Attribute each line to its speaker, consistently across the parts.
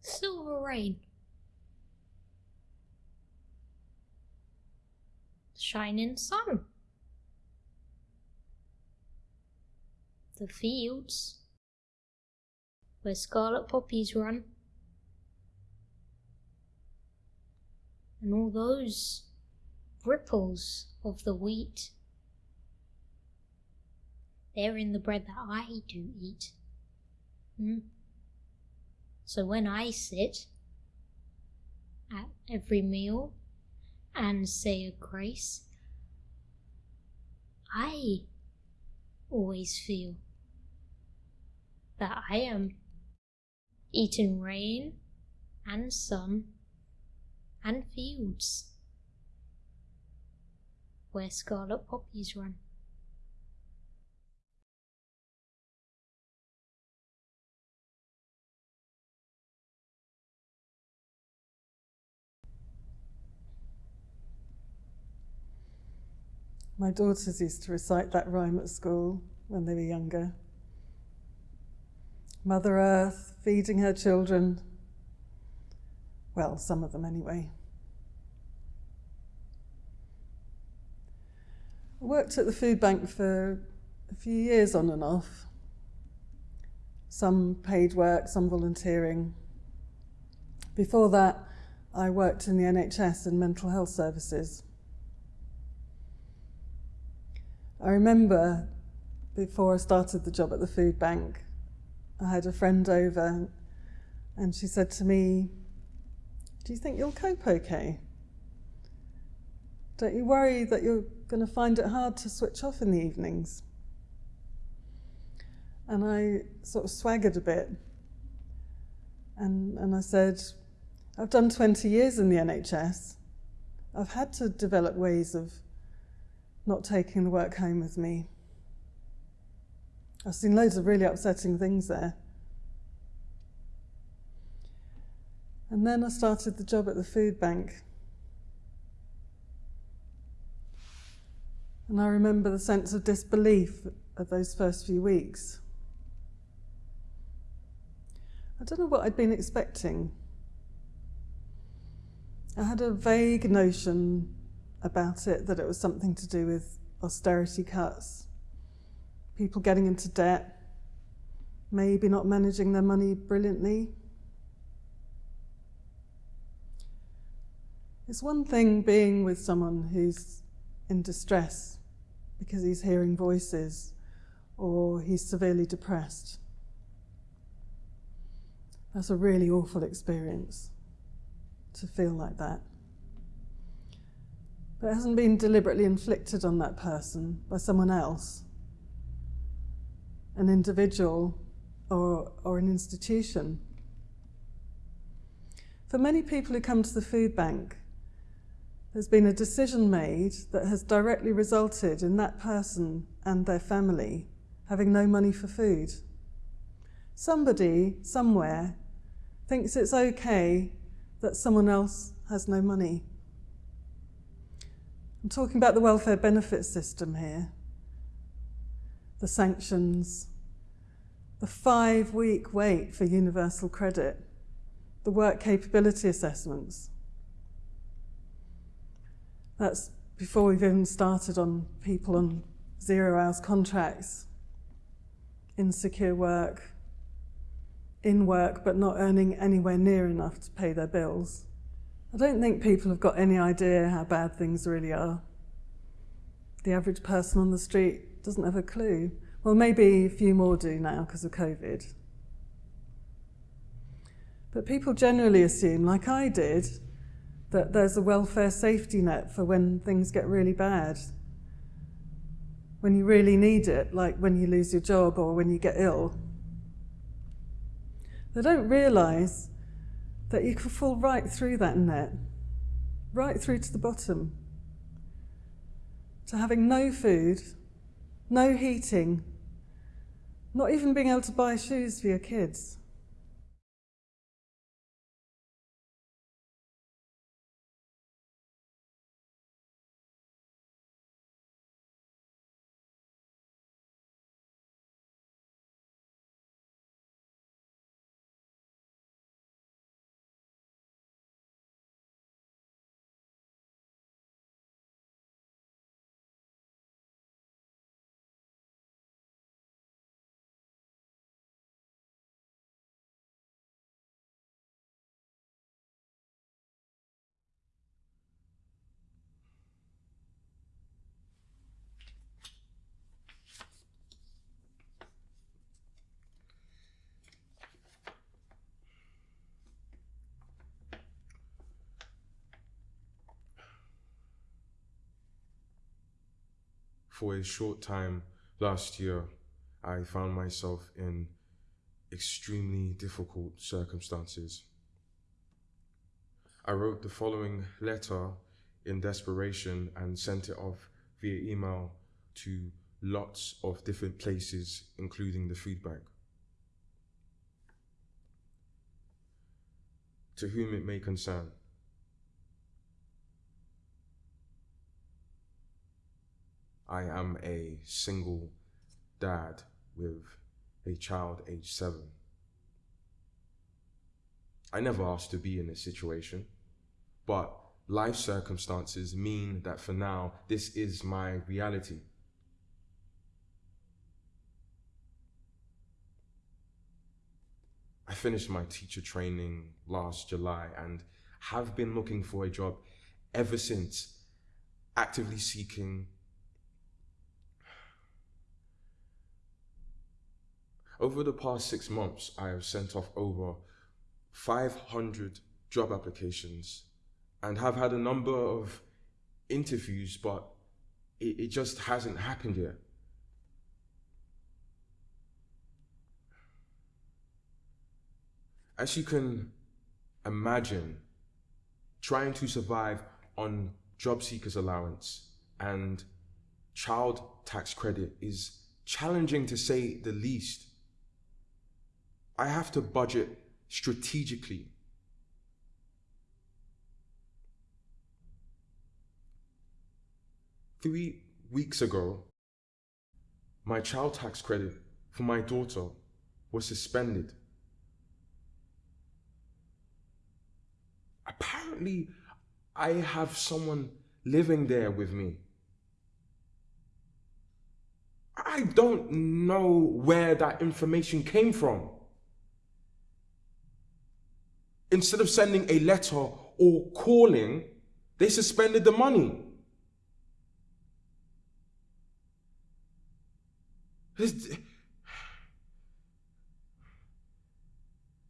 Speaker 1: Silver rain. Shining sun. The fields where scarlet poppies run. And all those ripples of the wheat. They're in the bread that I do eat. Mm. So when I sit at every meal and say a grace, I always feel that I am eating rain and sun and fields where scarlet poppies run.
Speaker 2: My daughters used to recite that rhyme at school when they were younger. Mother Earth feeding her children. Well, some of them anyway. I worked at the food bank for a few years on and off. Some paid work, some volunteering. Before that, I worked in the NHS and mental health services. I remember before I started the job at the food bank, I had a friend over and she said to me, Do you think you'll cope okay? Don't you worry that you're going to find it hard to switch off in the evenings? And I sort of swaggered a bit. And, and I said, I've done 20 years in the NHS. I've had to develop ways of not taking the work home with me. I've seen loads of really upsetting things there. And then I started the job at the food bank. And I remember the sense of disbelief of those first few weeks. I don't know what I'd been expecting. I had a vague notion about it that it was something to do with austerity cuts, people getting into debt, maybe not managing their money brilliantly. It's one thing being with someone who's in distress because he's hearing voices or he's severely depressed. That's a really awful experience to feel like that but it hasn't been deliberately inflicted on that person by someone else, an individual or, or an institution. For many people who come to the food bank, there's been a decision made that has directly resulted in that person and their family having no money for food. Somebody, somewhere, thinks it's okay that someone else has no money. I'm talking about the welfare benefit system here, the sanctions, the five week wait for universal credit, the work capability assessments. That's before we've even started on people on zero hours contracts, insecure work, in work but not earning anywhere near enough to pay their bills. I don't think people have got any idea how bad things really are. The average person on the street doesn't have a clue. Well, maybe a few more do now because of COVID. But people generally assume, like I did, that there's a welfare safety net for when things get really bad. When you really need it, like when you lose your job or when you get ill. They don't realise that you can fall right through that net, right through to the bottom, to having no food, no heating, not even being able to buy shoes for your kids.
Speaker 3: For a short time last year, I found myself in extremely difficult circumstances. I wrote the following letter in desperation and sent it off via email to lots of different places, including the food bank. To whom it may concern. I am a single dad with a child aged seven. I never asked to be in this situation, but life circumstances mean that for now, this is my reality. I finished my teacher training last July and have been looking for a job ever since, actively seeking Over the past six months, I have sent off over 500 job applications and have had a number of interviews, but it, it just hasn't happened yet. As you can imagine, trying to survive on job seekers allowance and child tax credit is challenging to say the least. I have to budget strategically. Three weeks ago, my child tax credit for my daughter was suspended. Apparently, I have someone living there with me. I don't know where that information came from instead of sending a letter or calling, they suspended the money. This,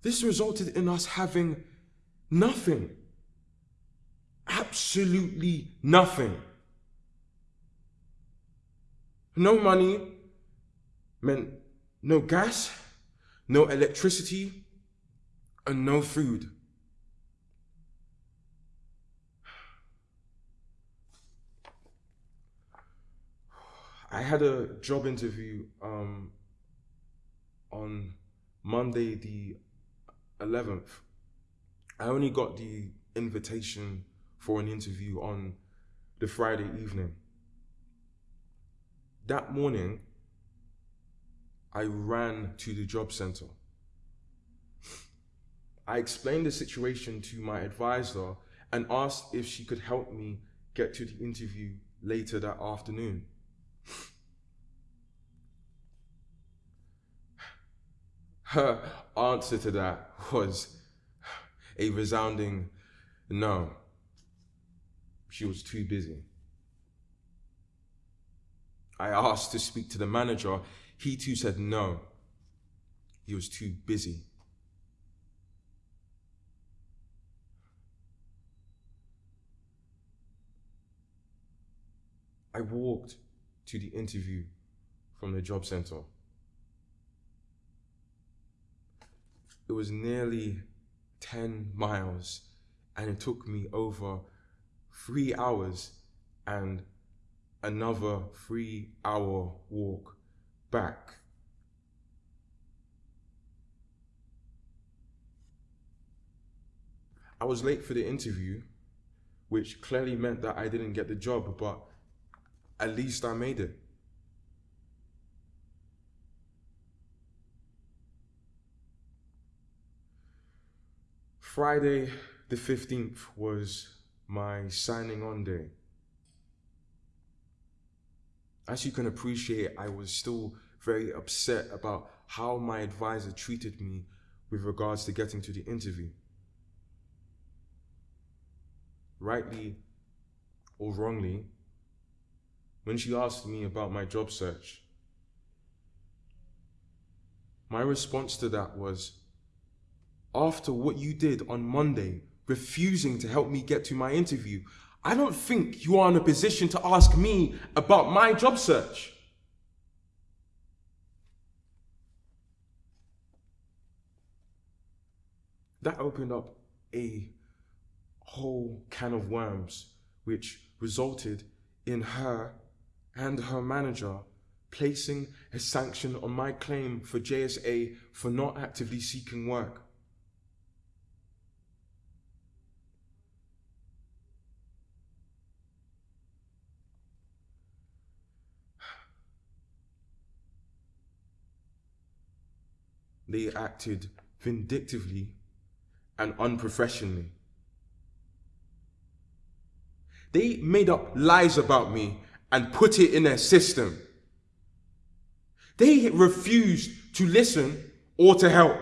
Speaker 3: this resulted in us having nothing. Absolutely nothing. No money meant no gas, no electricity, and no food. I had a job interview um, on Monday the 11th. I only got the invitation for an interview on the Friday evening. That morning, I ran to the job center. I explained the situation to my advisor and asked if she could help me get to the interview later that afternoon. Her answer to that was a resounding no. She was too busy. I asked to speak to the manager. He too said no. He was too busy. I walked to the interview from the job center. It was nearly 10 miles and it took me over three hours and another three hour walk back. I was late for the interview, which clearly meant that I didn't get the job, but at least I made it. Friday the 15th was my signing on day. As you can appreciate, I was still very upset about how my advisor treated me with regards to getting to the interview. Rightly or wrongly, when she asked me about my job search. My response to that was, after what you did on Monday, refusing to help me get to my interview, I don't think you are in a position to ask me about my job search. That opened up a whole can of worms, which resulted in her and her manager placing a sanction on my claim for JSA for not actively seeking work. They acted vindictively and unprofessionally. They made up lies about me and put it in their system. They refused to listen or to help.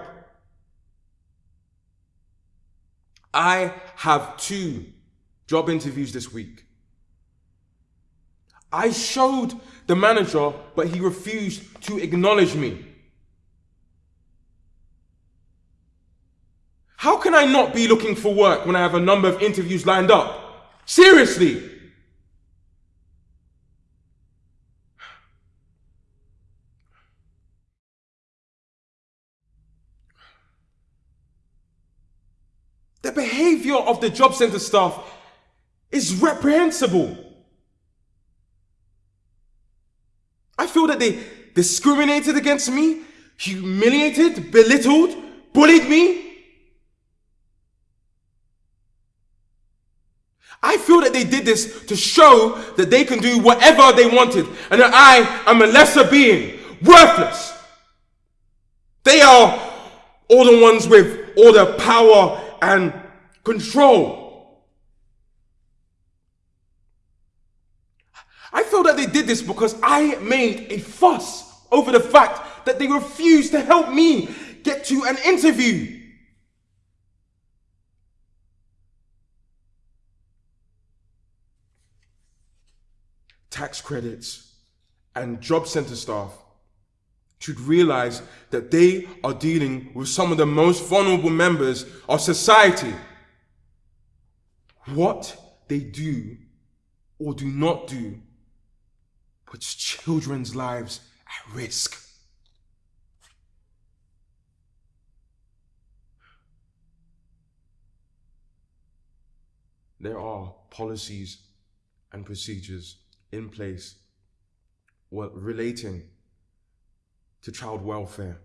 Speaker 3: I have two job interviews this week. I showed the manager, but he refused to acknowledge me. How can I not be looking for work when I have a number of interviews lined up? Seriously! The behavior of the job center staff is reprehensible. I feel that they discriminated against me, humiliated, belittled, bullied me, I feel that they did this to show that they can do whatever they wanted and that I am a lesser being, worthless. They are all the ones with all the power and control. I feel that they did this because I made a fuss over the fact that they refused to help me get to an interview. tax credits, and job center staff should realize that they are dealing with some of the most vulnerable members of society. What they do or do not do puts children's lives at risk. There are policies and procedures in place relating to child welfare,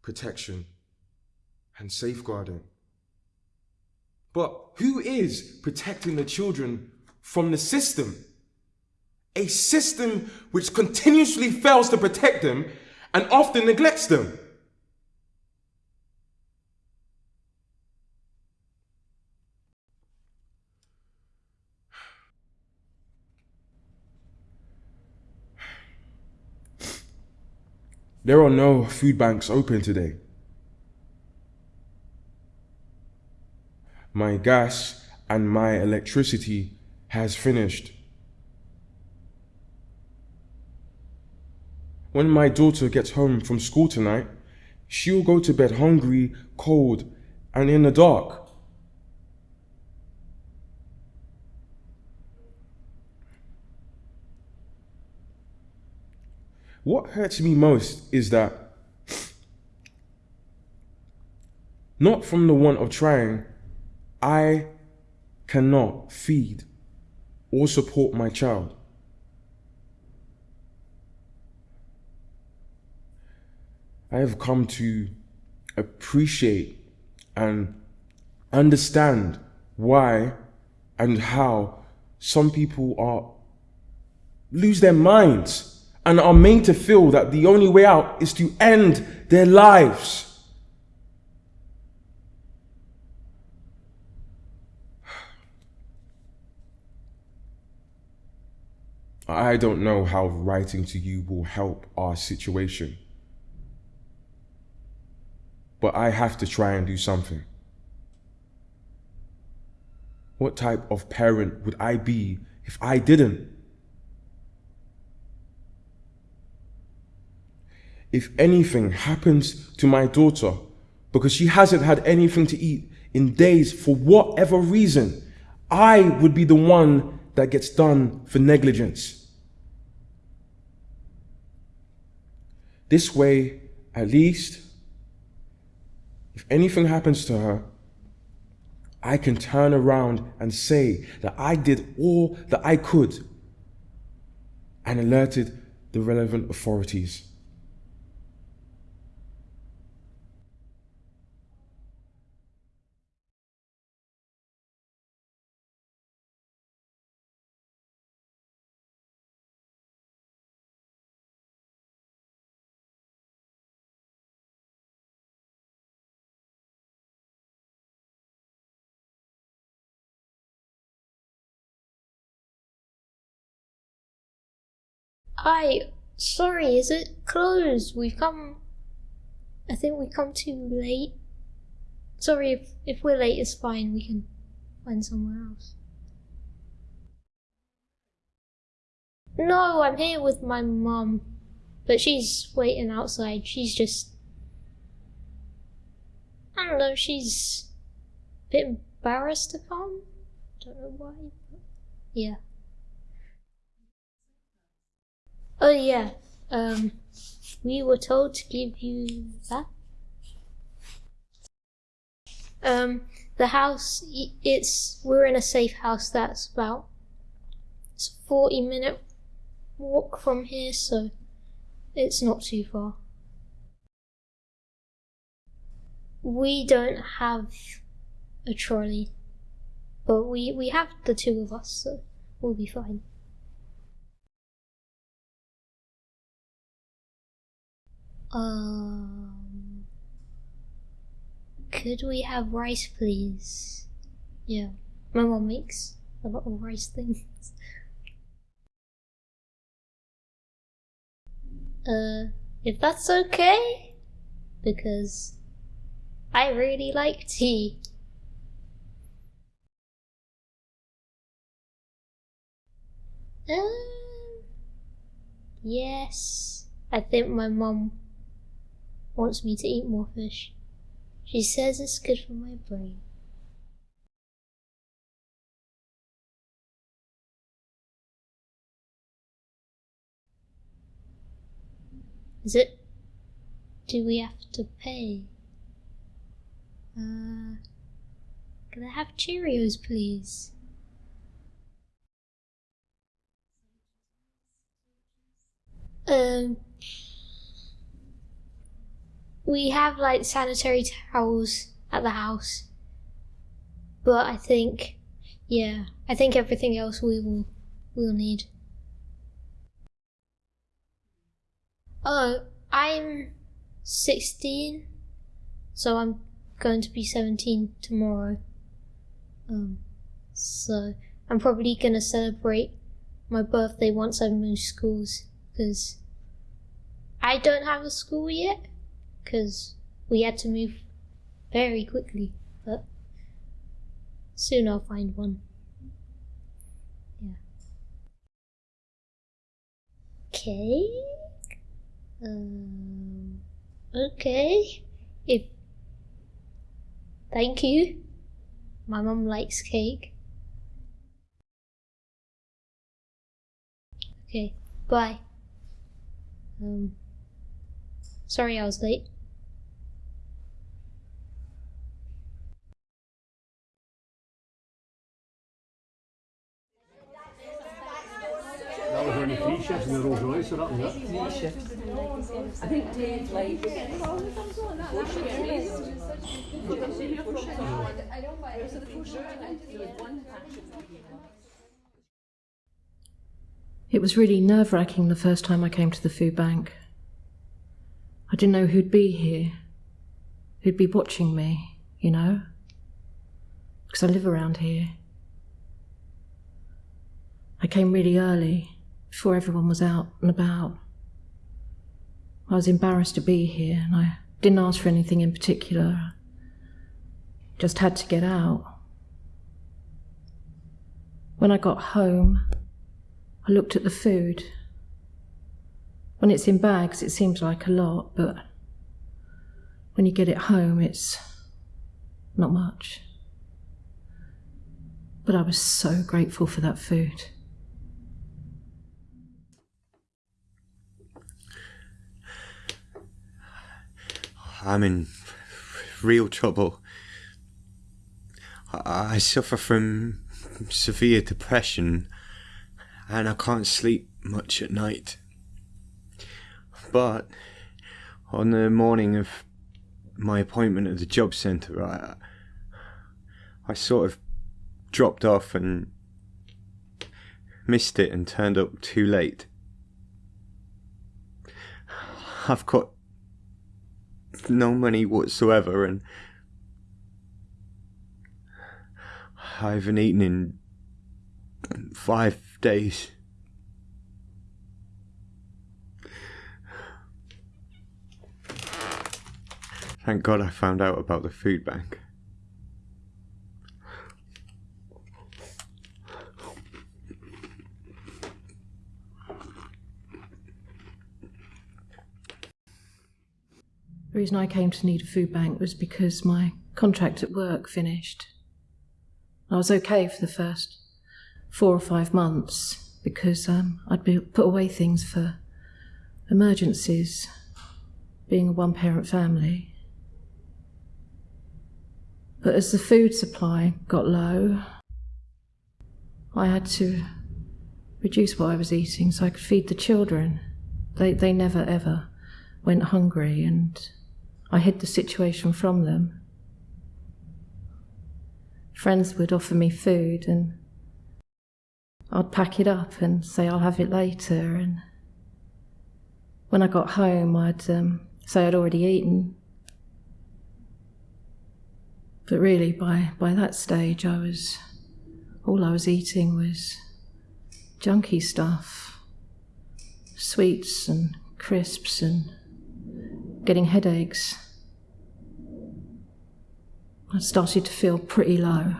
Speaker 3: protection, and safeguarding. But who is protecting the children from the system? A system which continuously fails to protect them and often neglects them. There are no food banks open today. My gas and my electricity has finished. When my daughter gets home from school tonight, she'll go to bed hungry, cold, and in the dark. What hurts me most is that not from the want of trying, I cannot feed or support my child. I have come to appreciate and understand why and how some people are lose their minds and are made to feel that the only way out is to end their lives. I don't know how writing to you will help our situation. But I have to try and do something. What type of parent would I be if I didn't? if anything happens to my daughter because she hasn't had anything to eat in days for whatever reason, I would be the one that gets done for negligence. This way, at least, if anything happens to her, I can turn around and say that I did all that I could and alerted the relevant authorities.
Speaker 1: I sorry, is it closed? We've come. I think we come too late. Sorry if if we're late, it's fine. We can find somewhere else. No, I'm here with my mum, but she's waiting outside. She's just. I don't know. She's a bit embarrassed to come. Don't know why. But yeah. Oh yeah. Um, we were told to give you that. Um, the house. It's we're in a safe house. That's about. It's a forty minute walk from here, so it's not too far. We don't have a trolley, but we we have the two of us, so we'll be fine. Um, could we have rice, please? Yeah, my mom makes a lot of rice things. Uh, if that's okay, because I really like tea. Um, yes, I think my mom wants me to eat more fish. She says it's good for my brain. Is it? Do we have to pay? Uh, can I have Cheerios, please? Um, we have like sanitary towels at the house, but I think, yeah, I think everything else we will we'll need. Oh, I'm 16, so I'm going to be 17 tomorrow. Um, so I'm probably gonna celebrate my birthday once I move schools because I don't have a school yet because we had to move very quickly, but soon I'll find one. Yeah. Okay. Um, okay. If thank you. My mum likes cake. Okay, bye. Um, sorry I was late.
Speaker 4: Shifts in the Rolls Royce, so that was it.
Speaker 5: Three shifts. I think Dave like
Speaker 6: It was really nerve wracking the first time I came to the food bank. I didn't know who'd be here, who'd be watching me, you know, because I live around here. I came really early, before everyone was out and about. I was embarrassed to be here and I didn't ask for anything in particular. Just had to get out. When I got home, I looked at the food. When it's in bags, it seems like a lot, but when you get it home, it's not much. But I was so grateful for that food.
Speaker 7: I'm in real trouble. I, suffer from severe depression and I can't sleep much at night. But on the morning of my appointment at the job centre, I, I sort of dropped off and missed it and turned up too late. I've got no money whatsoever and I haven't eaten in five days. Thank God I found out about the food bank.
Speaker 6: The reason I came to need a food bank was because my contract at work finished. I was okay for the first four or five months because um, I'd be, put away things for emergencies, being a one parent family. But as the food supply got low, I had to reduce what I was eating so I could feed the children. They, they never ever went hungry, and I hid the situation from them. Friends would offer me food, and I'd pack it up and say I'll have it later. And when I got home, I'd um, say I'd already eaten, but really, by, by that stage, I was all I was eating was junky stuff, sweets and crisps, and getting headaches. I started to feel pretty low.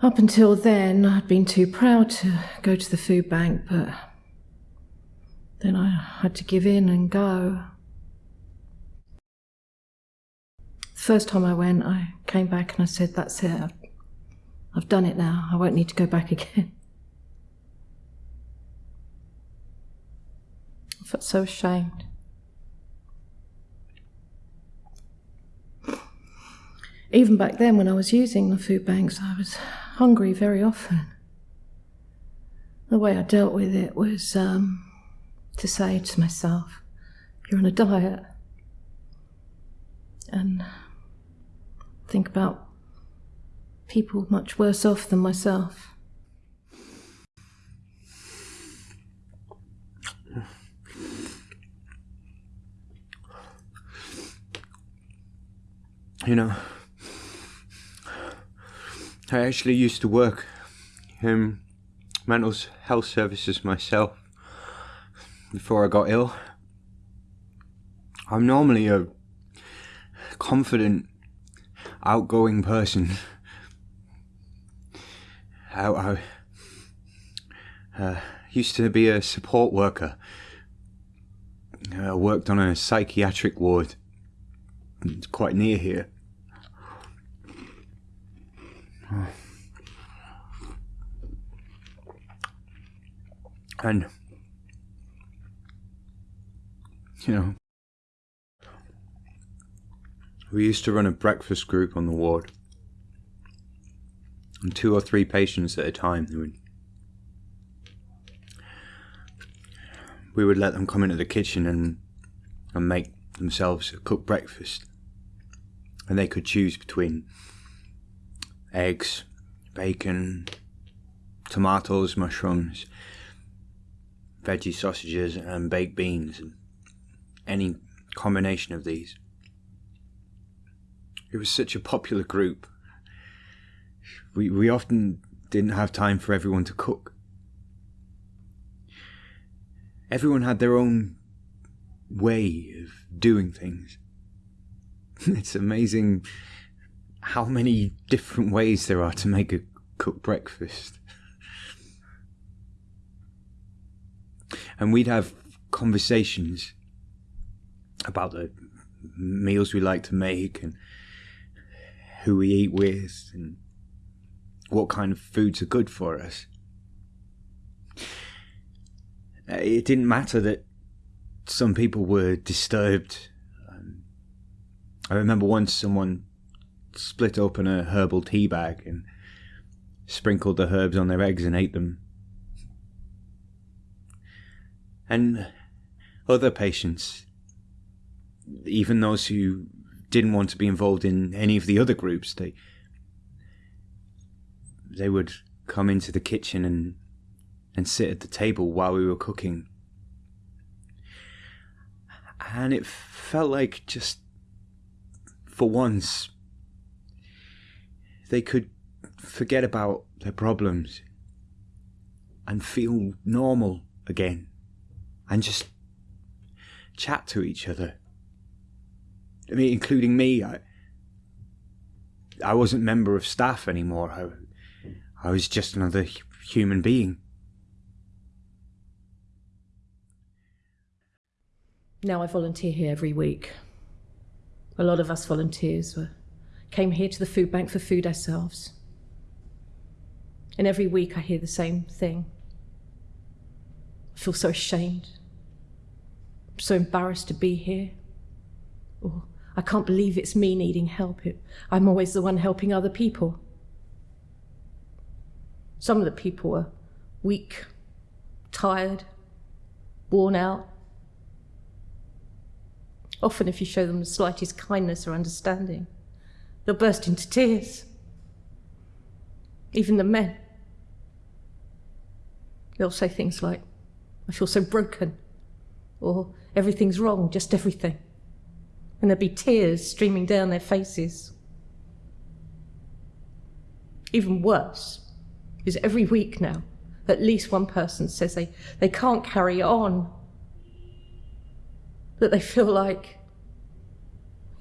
Speaker 6: Up until then, I'd been too proud to go to the food bank, but then I had to give in and go. The First time I went, I came back and I said, That's it. I've, done it now. I won't need to go back again. Felt so ashamed. Even back then, when I was using the food banks, I was hungry very often. The way I dealt with it was um, to say to myself, You're on a diet. And think about people much worse off than myself.
Speaker 7: You know, I actually used to work in mental health services myself before I got ill. I'm normally a confident outgoing person. I, I uh, used to be a support worker. I worked on a psychiatric ward it's quite near here. And, you know, we used to run a breakfast group on the ward. And two or three patients at a time. Would, we would let them come into the kitchen and, and make themselves a cooked breakfast. And they could choose between eggs, bacon, tomatoes, mushrooms, veggie sausages, and baked beans, and any combination of these. It was such a popular group. We, we often didn't have time for everyone to cook. Everyone had their own way of doing things. it's amazing how many different ways there are to make a cooked breakfast. And we'd have conversations about the meals we like to make and who we eat with and what kind of foods are good for us. It didn't matter that some people were disturbed. Um, I remember once someone split open a herbal tea bag and sprinkled the herbs on their eggs and ate them. And other patients, even those who didn't want to be involved in any of the other groups, they they would come into the kitchen and and sit at the table while we were cooking. And it felt like just for once they could forget about their problems and feel normal again and just chat to each other. I mean, including me. I, I wasn't member of staff anymore. I, I was just another human being.
Speaker 6: Now I volunteer here every week. A lot of us volunteers were, came here to the food bank for food ourselves. And every week I hear the same thing. I feel so ashamed. I'm so embarrassed to be here. Or I can't believe it's me needing help. I'm always the one helping other people. Some of the people are weak, tired, worn out. Often, if you show them the slightest kindness or understanding, they'll burst into tears. Even the men. They'll say things like, I feel so broken, or everything's wrong, just everything. And there'll be tears streaming down their faces. Even worse is every week now, at least one person says they, they can't carry on that they feel like,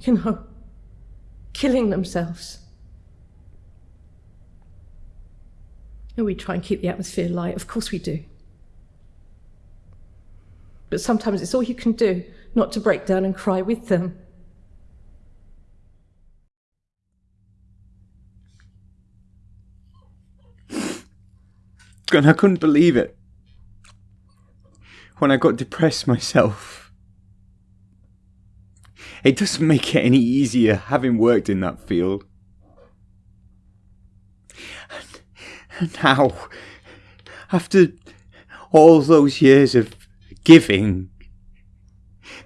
Speaker 6: you know, killing themselves. And we try and keep the atmosphere light, of course we do. But sometimes it's all you can do not to break down and cry with them.
Speaker 7: And I couldn't believe it. When I got depressed myself. It doesn't make it any easier having worked in that field. And, now, after all those years of giving,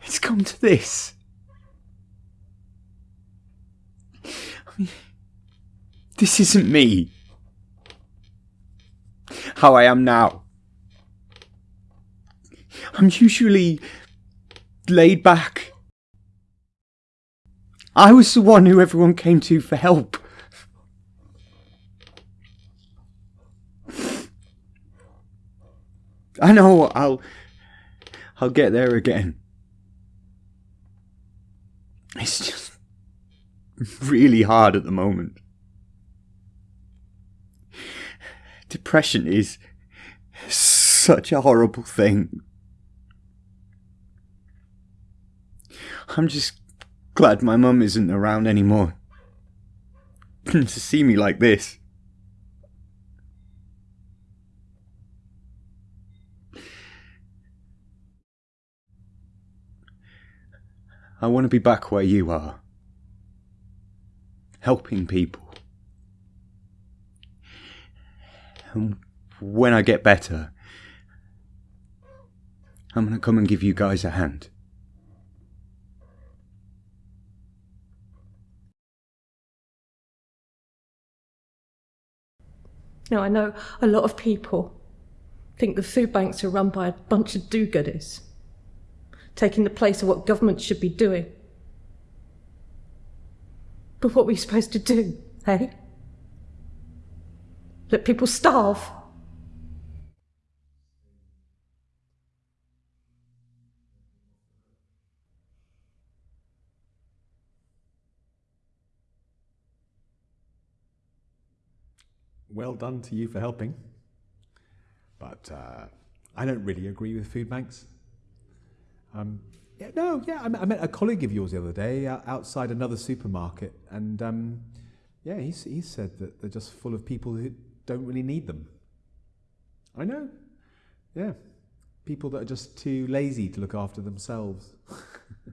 Speaker 7: it's come to this. I mean, this isn't me how I am now. I'm usually laid back. I was the one who everyone came to for help. I know I'll I'll get there again. It's just really hard at the moment. Depression is such a horrible thing. I'm just glad my mum isn't around anymore. to see me like this. I want to be back where you are. Helping people. And when I get better, I'm going to come and give you guys a hand.
Speaker 6: Now, I know a lot of people think the food banks are run by a bunch of do gooders, taking the place of what government should be doing. But what are we supposed to do, eh? Let people starve?
Speaker 8: Well done to you for helping. But uh, I don't really agree with food banks. Um, yeah, no, yeah, I met, a colleague of yours the other day uh, outside another supermarket, and um, Yeah, he's, he said that they're just full of people who don't really need them. I know. Yeah. People that are just too lazy to look after themselves.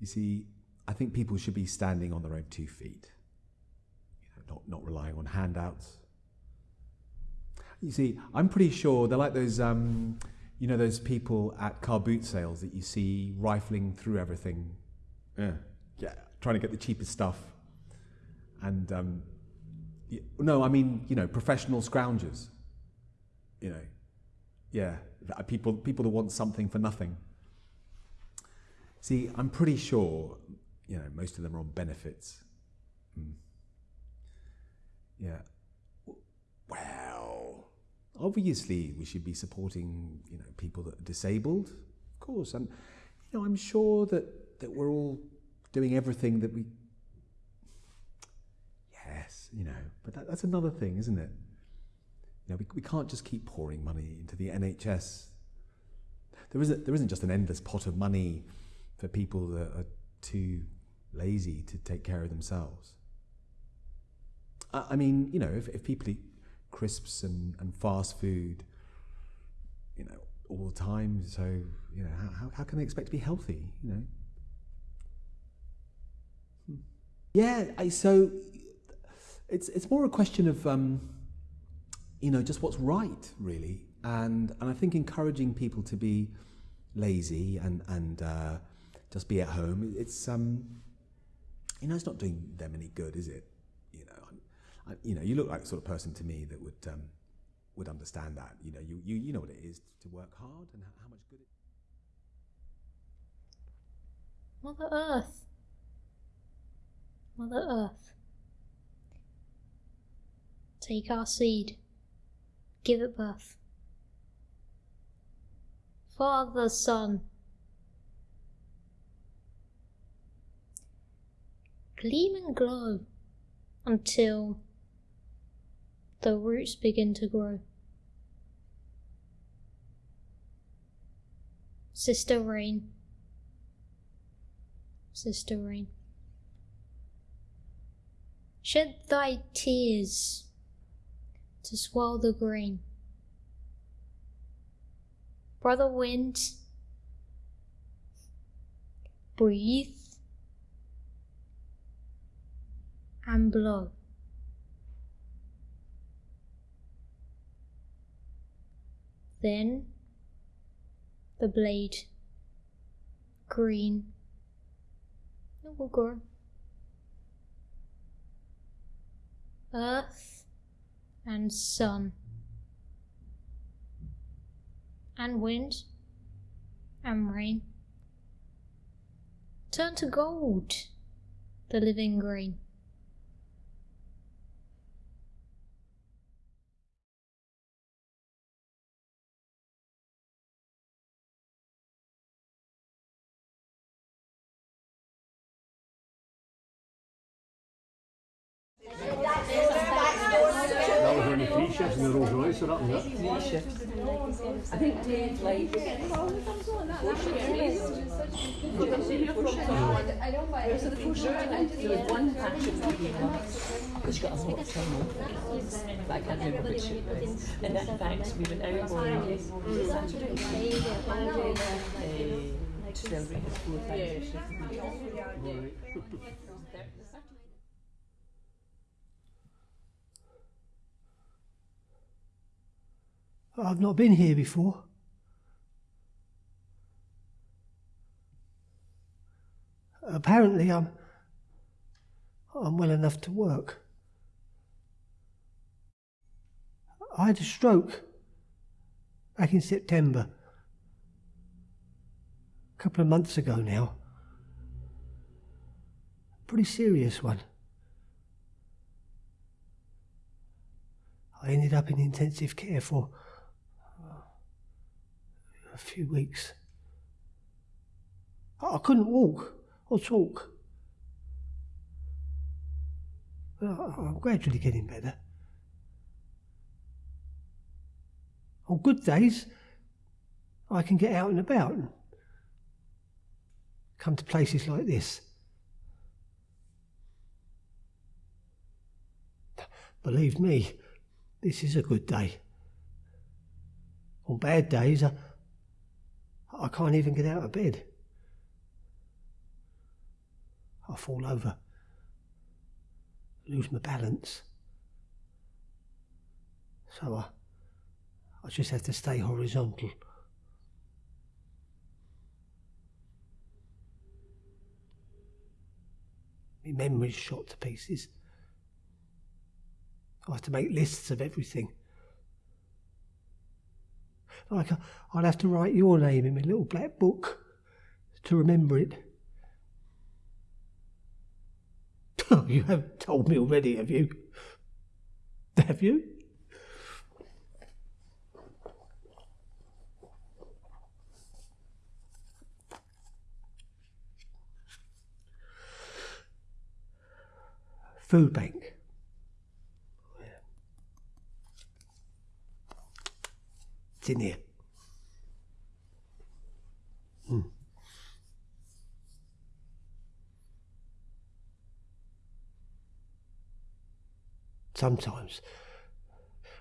Speaker 8: you see, I think people should be standing on their own two feet, not, not relying on handouts. You see, I'm pretty sure they're like those, um, you know, those people at car boot sales that you see rifling through everything. Yeah, yeah, trying to get the cheapest stuff. And um, no, I mean, you know, professional scroungers. You know, yeah, people people that want something for nothing. See, I'm pretty sure, you know, most of them are on benefits. Mm. Yeah. Well, obviously we should be supporting, you know, people that are disabled, of course, and you know, I'm sure that that we're all doing everything that we. Yes, you know, but that, that's another thing, isn't it? You know, we, we can't just keep pouring money into the NHS. There isn't there isn't just an endless pot of money for people that are too lazy to take care of themselves. I, mean, you know, if, if people eat crisps and, and fast food, you know, all the time, so you know, how, how, how can they expect to be healthy? You know. Hmm. Yeah, I, so it's it's more a question of um, you know just what's right really, and and I think encouraging people to be lazy and and uh, just be at home. It's um, you know, it's not doing them any good, is it? You know, I'm, I, you know, you look like the sort of person to me that would um, would understand that. You know, you you you know what it is to work hard and how, much good. it
Speaker 1: Mother Earth. Mother Earth. Take our seed. Give it birth. Father, Sun. Gleam and glow until the roots begin to grow. Sister Rain. Sister Rain. Shed thy tears to swell the grain. Brother Wind, breathe and blow. Then the blade, green, it will grow. Earth and sun and wind and rain turn to gold, the living grain.
Speaker 4: The Rolls Royce or up there.
Speaker 5: I think Dave like so the first one there was one action that came up because she got a lot of trouble but I can't remember which it was and in fact we went out on Saturday uh, to celebrate his fourth anniversary.
Speaker 9: I've not been here before. Apparently, I'm. I'm well enough to work. I had a stroke back in September. A couple of months ago now. Pretty serious one. I ended up in intensive care for a few weeks. I couldn't walk or talk. I'm gradually getting better. On good days, I can get out and about and come to places like this. believe me, this is a good day. On bad days, I, I can't even get out of bed. I fall over, lose my balance. So I, I just have to stay horizontal. My memory's shot to pieces. I have to make lists of everything. Like, uh, I'd have to write your name in my little black book to remember it. Oh, you haven't told me already, have you? Have you? Food bank. Hmm. Sometimes,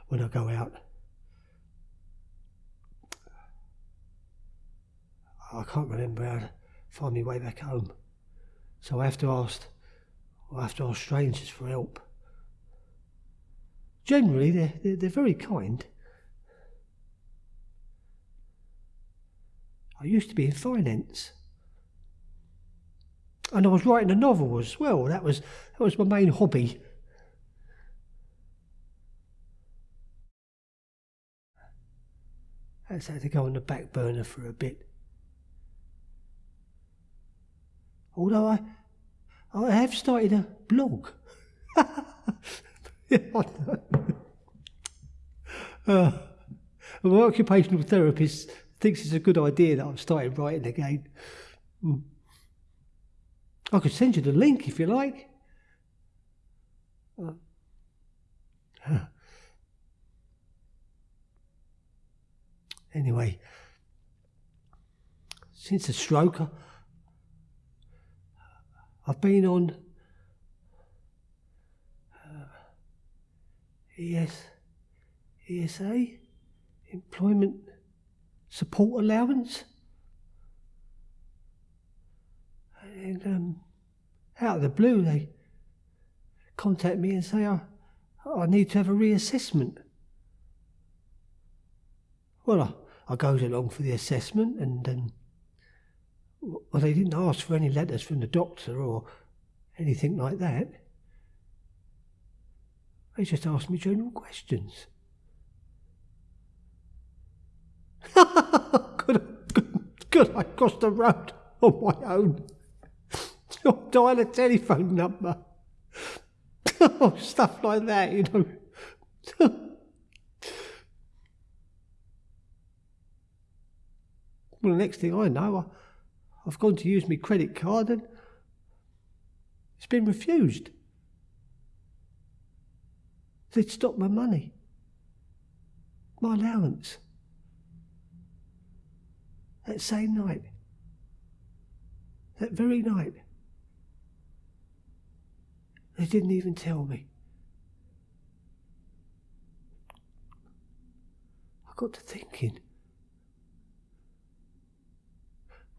Speaker 9: when I go out, I can't remember how to find my way back home. So I have to ask, I have to ask strangers for help. Generally, they're, they're, they're very kind. I used to be in finance. And I was writing a novel as well. That was that was my main hobby. That's had to go on the back burner for a bit. Although I I have started a blog. Uh, my occupational therapist thinks it's a good idea that I've started writing again. Mm. I could send you the link if you like. Uh. Anyway, since the stroke, I've been on uh, ES, ESA, employment support allowance. And um, out of the blue, they contact me and say, I, I need to have a reassessment. Well, I, I goes along for the assessment and um, well, they didn't ask for any letters from the doctor or anything like that. They just asked me general questions. could, could, could I cross the road on my own? Or dial a telephone number? stuff like that, you know. well, the next thing I know, I, I've gone to use my credit card and it's been refused. They'd stopped my money, my allowance that same night, that very night. They didn't even tell me. I got to thinking,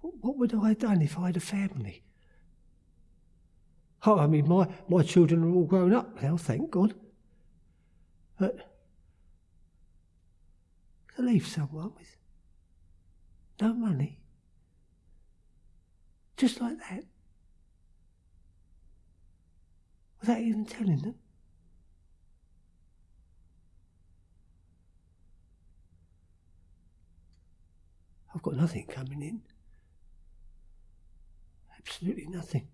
Speaker 9: what would I have done if I had a family? Oh, I mean, my, my children are all grown up now, thank God. But to leave someone with no money. Just like that. Without even telling them. I've got nothing coming in. Absolutely nothing.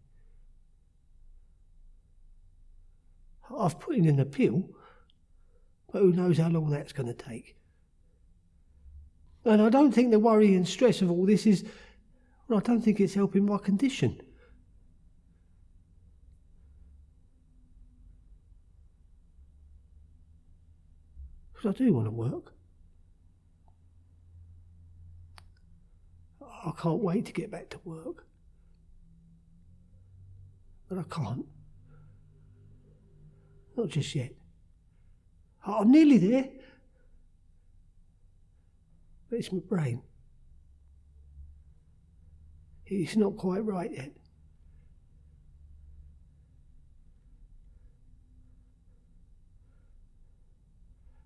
Speaker 9: I've put in an appeal, but who knows how long that's going to take. And I don't think the worry and stress of all this is, well, I don't think it's helping my condition. Because I do want to work. I can't wait to get back to work. But I can't. Not just yet. I'm nearly there. But it's my brain. It's not quite right yet.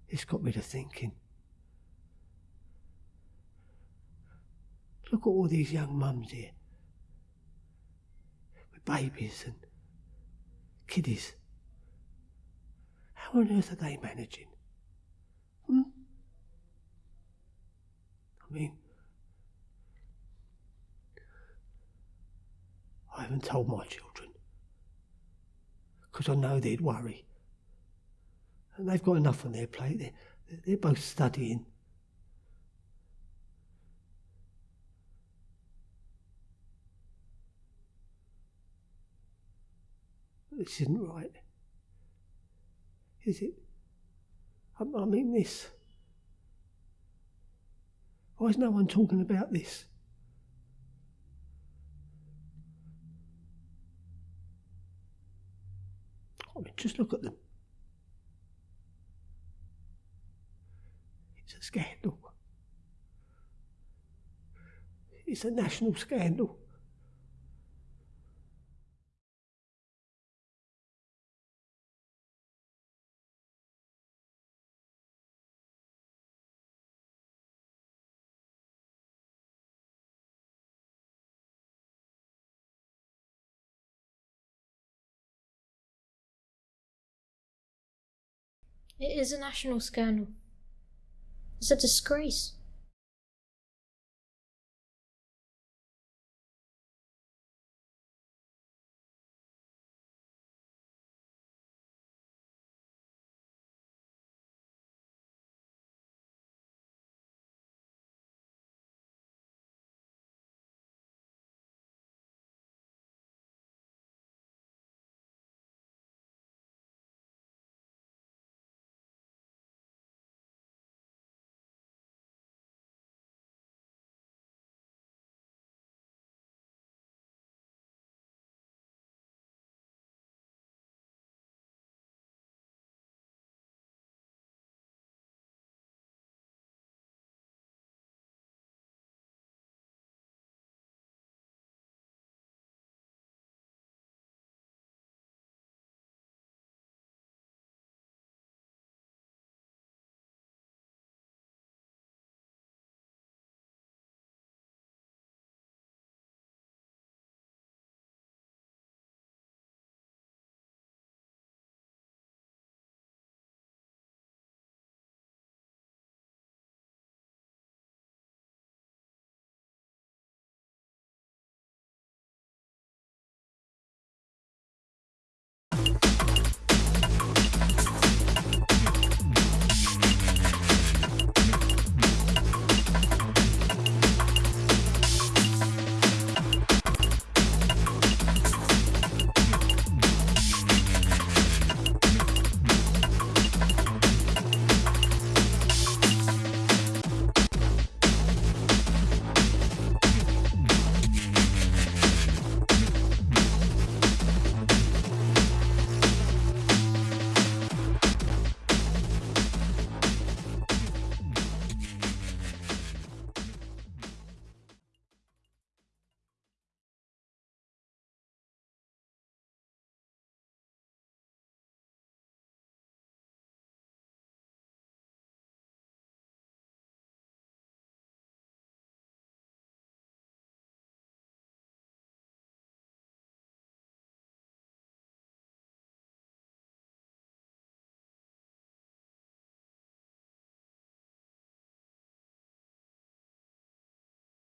Speaker 9: It's got me to thinking. Look at all these young mums here with babies and kiddies. How on earth are they managing? Hmm? I mean, I haven't told my children because I know they'd worry. And they've got enough on their plate. They're, they're both studying. This isn't right. Is it? I, I mean, this. Why is no one talking about this? I mean, just look at them. It's a scandal. It's a national scandal.
Speaker 1: It is a national scandal. It's a disgrace.